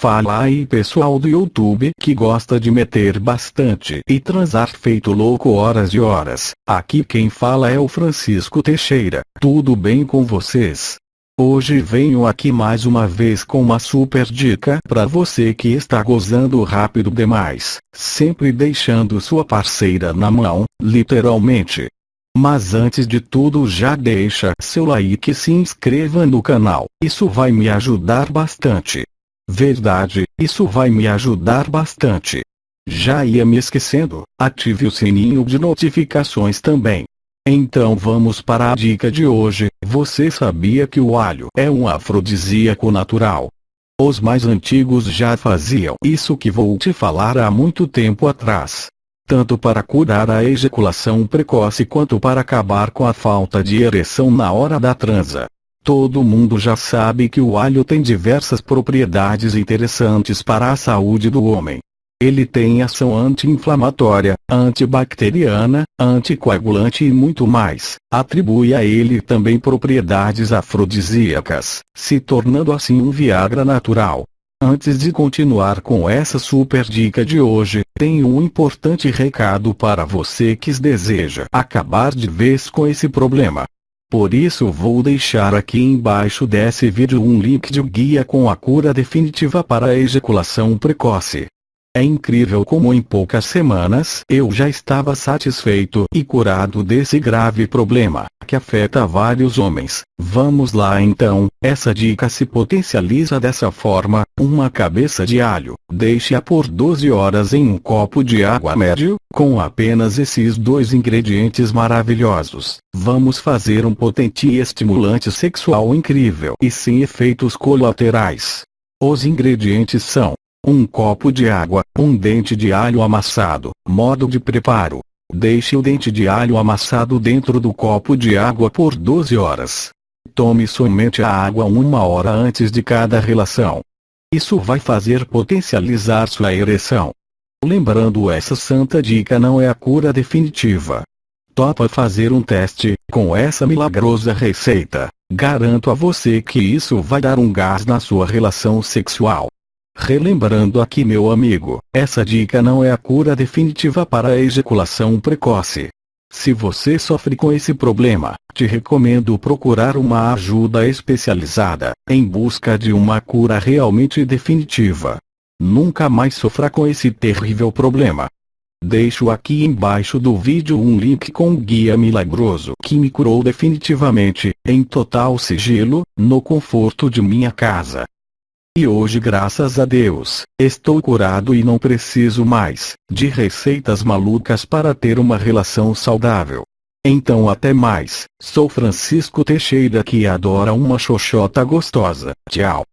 Fala aí pessoal do YouTube que gosta de meter bastante e transar feito louco horas e horas. Aqui quem fala é o Francisco Teixeira. Tudo bem com vocês? Hoje venho aqui mais uma vez com uma super dica para você que está gozando rápido demais, sempre deixando sua parceira na mão, literalmente. Mas antes de tudo já deixa seu like e se inscreva no canal, isso vai me ajudar bastante. Verdade, isso vai me ajudar bastante. Já ia me esquecendo, ative o sininho de notificações também. Então vamos para a dica de hoje. Você sabia que o alho é um afrodisíaco natural? Os mais antigos já faziam isso que vou te falar há muito tempo atrás. Tanto para curar a ejaculação precoce quanto para acabar com a falta de ereção na hora da transa. Todo mundo já sabe que o alho tem diversas propriedades interessantes para a saúde do homem. Ele tem ação anti-inflamatória, antibacteriana, anticoagulante e muito mais. Atribui a ele também propriedades afrodisíacas, se tornando assim um Viagra natural. Antes de continuar com essa super dica de hoje, tenho um importante recado para você que deseja acabar de vez com esse problema. Por isso vou deixar aqui embaixo desse vídeo um link de guia com a cura definitiva para a ejaculação precoce. É incrível como em poucas semanas eu já estava satisfeito e curado desse grave problema, que afeta vários homens. Vamos lá então, essa dica se potencializa dessa forma, uma cabeça de alho, deixe-a por 12 horas em um copo de água médio, com apenas esses dois ingredientes maravilhosos. Vamos fazer um potente e estimulante sexual incrível e sem efeitos colaterais. Os ingredientes são um copo de água, um dente de alho amassado. Modo de preparo. Deixe o dente de alho amassado dentro do copo de água por 12 horas. Tome somente a água uma hora antes de cada relação. Isso vai fazer potencializar sua ereção. Lembrando essa santa dica não é a cura definitiva. Topa fazer um teste, com essa milagrosa receita. Garanto a você que isso vai dar um gás na sua relação sexual. Relembrando aqui meu amigo, essa dica não é a cura definitiva para a ejaculação precoce. Se você sofre com esse problema, te recomendo procurar uma ajuda especializada, em busca de uma cura realmente definitiva. Nunca mais sofra com esse terrível problema. Deixo aqui embaixo do vídeo um link com um guia milagroso que me curou definitivamente, em total sigilo, no conforto de minha casa. E hoje graças a Deus, estou curado e não preciso mais de receitas malucas para ter uma relação saudável. Então até mais, sou Francisco Teixeira que adora uma xoxota gostosa. Tchau.